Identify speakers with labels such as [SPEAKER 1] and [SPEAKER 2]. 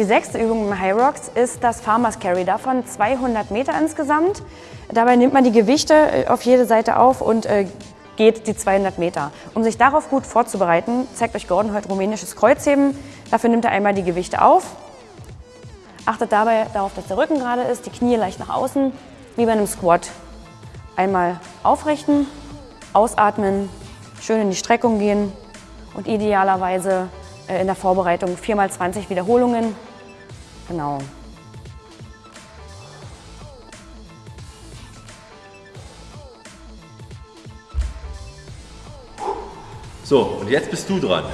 [SPEAKER 1] Die sechste Übung im High Rocks ist das Farmers Carry, davon 200 Meter insgesamt. Dabei nimmt man die Gewichte äh, auf jede Seite auf und äh, geht die 200 Meter. Um sich darauf gut vorzubereiten, zeigt euch Gordon heute rumänisches Kreuzheben. Dafür nimmt er einmal die Gewichte auf, achtet dabei darauf, dass der Rücken gerade ist, die Knie leicht nach außen, wie bei einem Squat. Einmal aufrichten, ausatmen, schön in die Streckung gehen und idealerweise äh, in der Vorbereitung 4 x 20 Wiederholungen. Genau.
[SPEAKER 2] So, und jetzt bist du dran.